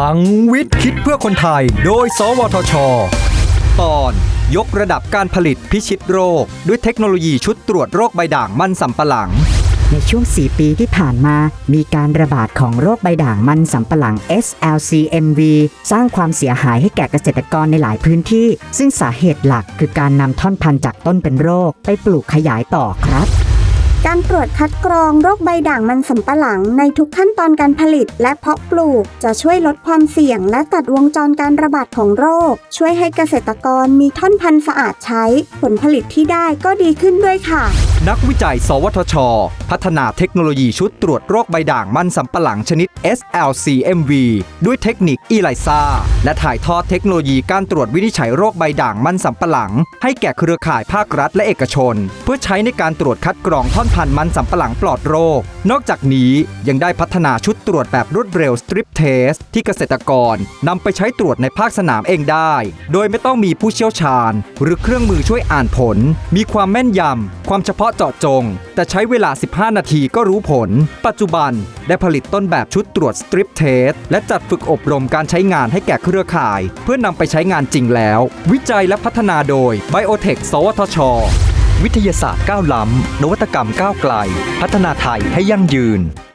ลังวิทย์คิดเพื่อคนไทย โดย สวทช ตอนยกระดับการผลิตพิชิตโรค ด้วยเทคโนโลยีชุดตรวจโรคใบด่างมันสำปะหลัง ในช่วง 4 ปีที่ผ่านมา มีการระบาดของโรคใบด่างมันสำปะหลัง SLCMV สร้างความเสียหายให้แก่เกษตรกรในหลายพื้นที่ ซึ่งสาเหตุหลักคือการนำท่อนพันธุ์จากต้นเป็นโรค ไปปลูกขยายต่อครับ การตรวจคัดกรองโรคใบด่างมันสำปะหลังในทุกขั้นตอนการผลิตและเพาะปลูก จะช่วยลดความเสี่ยง และตัดวงจรการระบาดของโรค ช่วยให้เกษตรกรมีท่อนพันธุ์สะอาดใช้ ผลผลิตที่ได้ก็ดีขึ้นด้วยค่ะ นักวิจัย สวทช พัฒนาเทคโนโลยีชุดตรวจโรคใบด่างมันสำปะหลังชนิด SLCMV ด้วยเทคนิคอีไลซาและถ่ายทอดเทคโนโลยีการตรวจวินิจฉัยโรคใบด่างมันสำปะหลัง ให้แก่เครือข่ายภาครัฐและเอกชน เพื่อใช้ในการตรวจคัดกรองท่อนพันธุ์มันสำปะหลังปลอดโรค นอกจากนี้ยังได้พัฒนาชุดตรวจแบบรวดเร็ว Strip Test ที่เกษตรกรนำไปใช้ตรวจในภาคสนามเองได้ โดยไม่ต้องมีผู้เชี่ยวชาญ หรือเครื่องมือช่วยอ่านผล มีความแม่นยำความเฉพาะเจาะจง แต่ใช้เวลา 15 นาทีก็รู้ผล ปัจจุบันได้ผลิตต้นแบบชุดตรวจสตริปเทสและจัดฝึกอบรมการใช้งานให้แก่เครือข่าย เพื่อนำไปใช้งานจริงแล้ว วิจัยและพัฒนาโดย Biotech สวทช วิทยาศาสตร์ก้าวล้ำนวัตกรรมก้าวไกล พัฒนาไทยให้ยั่งยืน